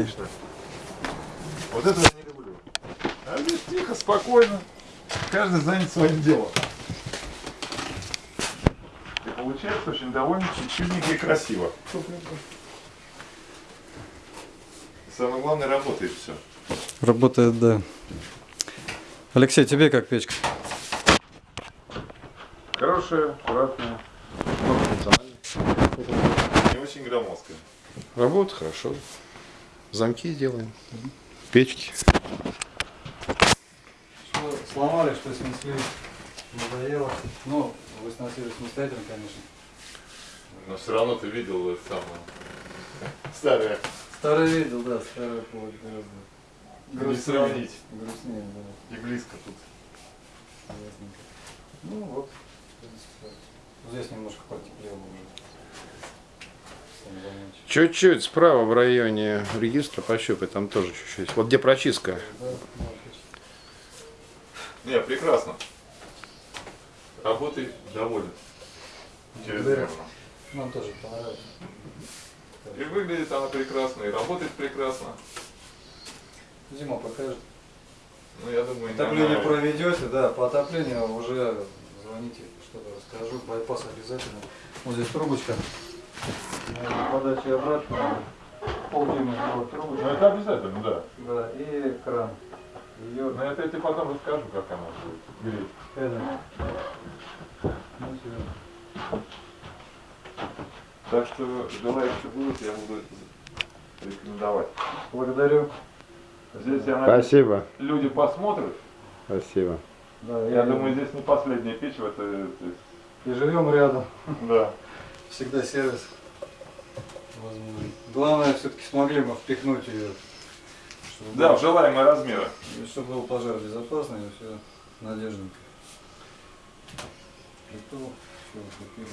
Конечно. Вот это я не люблю. А здесь тихо, спокойно. Каждый занят своим делом. И получается очень довольно чудненько и красиво. Самое главное, работает все. Работает, да. Алексей, тебе как печка? Хорошая, аккуратная, не очень громоздкая. Работа хорошо. Замки делаем. Печки. Что сломали, что снесли, надоело. Ну, вы сносили самостоятельно, конечно. Но все равно ты видел это самое старое. Старый видел, да, старый повод гораздо. Не грустнее. сравнить. Грустнее, да. И близко тут. Ясненько. Ну вот, здесь немножко потеплело уже. Чуть-чуть справа в районе регистра пощупай, там тоже чуть-чуть. Вот где прочистка. Не, прекрасно. Работай доволен. Благодарю. Нам тоже понравилось. И выглядит она прекрасно, и работает прекрасно. Зима покажет. Ну, я думаю, Отопление она- проведете, да, по отоплению уже звоните, что-то расскажу. Байпас обязательно. Вот здесь трубочка. Подачи обратно. Полдюйма сделать Ну, трубочку. это обязательно, да. Да, и кран. Ее Но это я тебе потом расскажу, как она будет греть. это. Ну. Так что желающие будут, я буду рекомендовать. Благодарю. Здесь, я надеюсь, Спасибо. люди посмотрят. Спасибо. Да, Я думаю, здесь не последняя печь в этой... И живем рядом. Да. Всегда сервис возможен. Главное, все-таки смогли мы впихнуть ее. Чтобы Да, было- в желаемые размеры. И чтобы был пожар безопасный, и все надежненько. Готово. Все.